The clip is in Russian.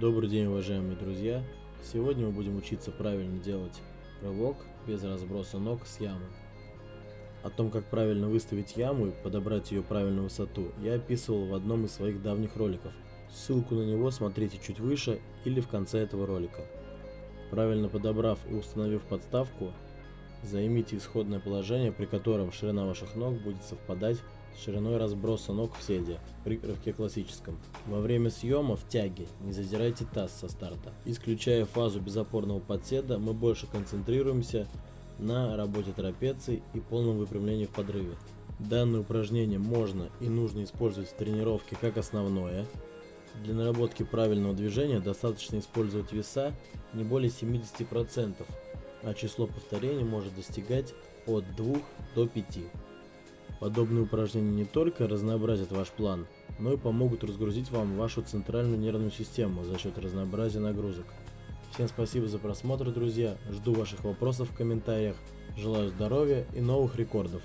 Добрый день, уважаемые друзья! Сегодня мы будем учиться правильно делать рывок без разброса ног с ямы. О том, как правильно выставить яму и подобрать ее правильную высоту, я описывал в одном из своих давних роликов. Ссылку на него смотрите чуть выше или в конце этого ролика. Правильно подобрав и установив подставку, займите исходное положение, при котором ширина ваших ног будет совпадать шириной разброса ног в седе при рывке классическом. Во время съема в тяге не задирайте таз со старта. Исключая фазу безопорного подседа, мы больше концентрируемся на работе трапеции и полном выпрямлении в подрыве. Данное упражнение можно и нужно использовать в тренировке как основное. Для наработки правильного движения достаточно использовать веса не более 70%, а число повторений может достигать от 2 до 5. Подобные упражнения не только разнообразят ваш план, но и помогут разгрузить вам вашу центральную нервную систему за счет разнообразия нагрузок. Всем спасибо за просмотр, друзья. Жду ваших вопросов в комментариях. Желаю здоровья и новых рекордов.